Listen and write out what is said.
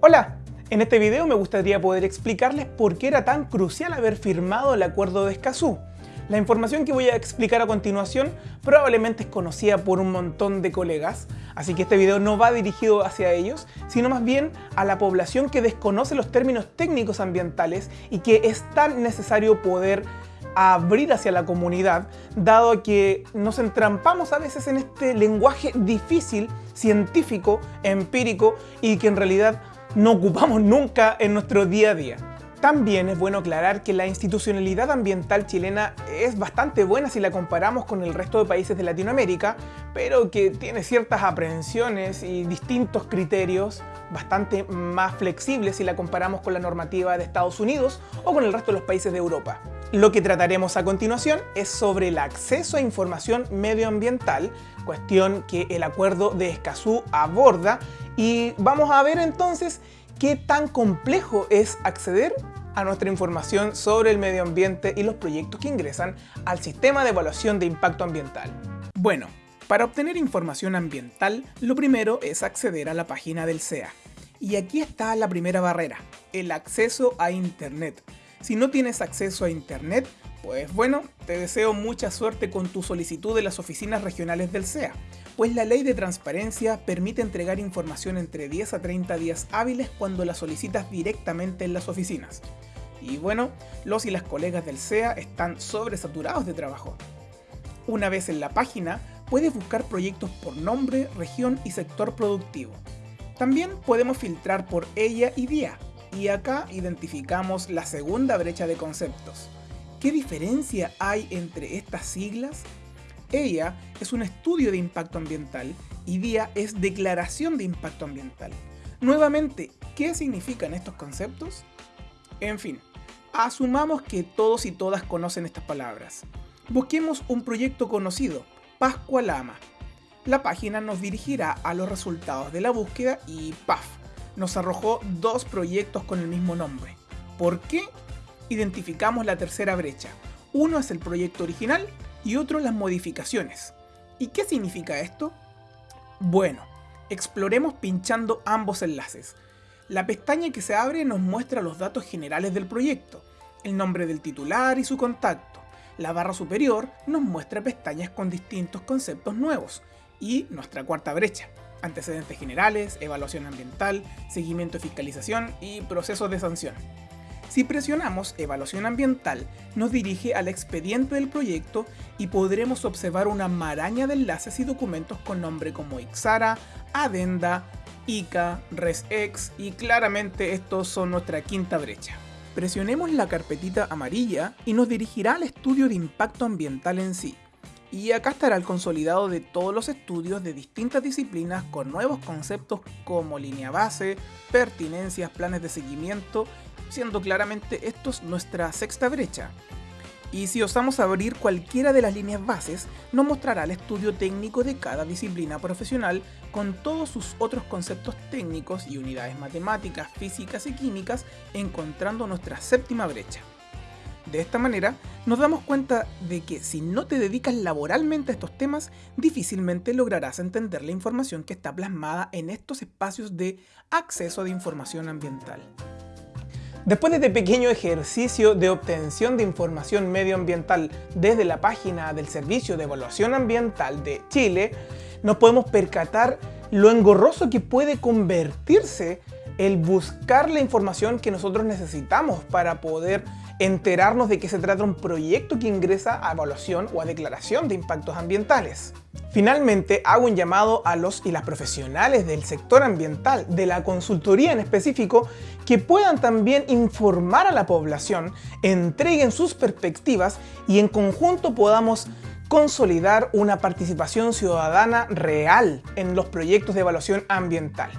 Hola, en este video me gustaría poder explicarles por qué era tan crucial haber firmado el Acuerdo de Escazú. La información que voy a explicar a continuación probablemente es conocida por un montón de colegas, así que este video no va dirigido hacia ellos, sino más bien a la población que desconoce los términos técnicos ambientales y que es tan necesario poder abrir hacia la comunidad, dado que nos entrampamos a veces en este lenguaje difícil, científico, empírico y que en realidad no ocupamos nunca en nuestro día a día. También es bueno aclarar que la institucionalidad ambiental chilena es bastante buena si la comparamos con el resto de países de Latinoamérica, pero que tiene ciertas aprehensiones y distintos criterios bastante más flexibles si la comparamos con la normativa de Estados Unidos o con el resto de los países de Europa. Lo que trataremos a continuación es sobre el acceso a información medioambiental, cuestión que el Acuerdo de Escazú aborda y vamos a ver entonces qué tan complejo es acceder a nuestra información sobre el medio ambiente y los proyectos que ingresan al sistema de evaluación de impacto ambiental. Bueno, para obtener información ambiental, lo primero es acceder a la página del SEA. Y aquí está la primera barrera, el acceso a Internet. Si no tienes acceso a Internet, pues bueno, te deseo mucha suerte con tu solicitud de las oficinas regionales del SEA pues la ley de transparencia permite entregar información entre 10 a 30 días hábiles cuando la solicitas directamente en las oficinas. Y bueno, los y las colegas del SEA están sobresaturados de trabajo. Una vez en la página, puedes buscar proyectos por nombre, región y sector productivo. También podemos filtrar por ella y día, y acá identificamos la segunda brecha de conceptos. ¿Qué diferencia hay entre estas siglas? Ella es un estudio de impacto ambiental y DIA es declaración de impacto ambiental. Nuevamente, ¿qué significan estos conceptos? En fin, asumamos que todos y todas conocen estas palabras. Busquemos un proyecto conocido, Pascua Lama. La página nos dirigirá a los resultados de la búsqueda y ¡paf! Nos arrojó dos proyectos con el mismo nombre. ¿Por qué? Identificamos la tercera brecha. Uno es el proyecto original y otro las modificaciones. ¿Y qué significa esto? Bueno, exploremos pinchando ambos enlaces. La pestaña que se abre nos muestra los datos generales del proyecto, el nombre del titular y su contacto. La barra superior nos muestra pestañas con distintos conceptos nuevos y nuestra cuarta brecha, antecedentes generales, evaluación ambiental, seguimiento y fiscalización y procesos de sanción. Si presionamos Evaluación Ambiental, nos dirige al expediente del proyecto y podremos observar una maraña de enlaces y documentos con nombre como Ixara, Adenda, ICA, ResEx y claramente estos son nuestra quinta brecha. Presionemos la carpetita amarilla y nos dirigirá al estudio de impacto ambiental en sí. Y acá estará el consolidado de todos los estudios de distintas disciplinas con nuevos conceptos como línea base, pertinencias, planes de seguimiento siendo claramente estos nuestra sexta brecha. Y si osamos abrir cualquiera de las líneas bases, nos mostrará el estudio técnico de cada disciplina profesional con todos sus otros conceptos técnicos y unidades matemáticas, físicas y químicas, encontrando nuestra séptima brecha. De esta manera, nos damos cuenta de que si no te dedicas laboralmente a estos temas, difícilmente lograrás entender la información que está plasmada en estos espacios de acceso de información ambiental. Después de este pequeño ejercicio de obtención de información medioambiental desde la página del Servicio de Evaluación Ambiental de Chile, nos podemos percatar lo engorroso que puede convertirse el buscar la información que nosotros necesitamos para poder enterarnos de que se trata un proyecto que ingresa a evaluación o a declaración de impactos ambientales. Finalmente, hago un llamado a los y las profesionales del sector ambiental, de la consultoría en específico, que puedan también informar a la población, entreguen sus perspectivas y en conjunto podamos consolidar una participación ciudadana real en los proyectos de evaluación ambiental.